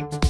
you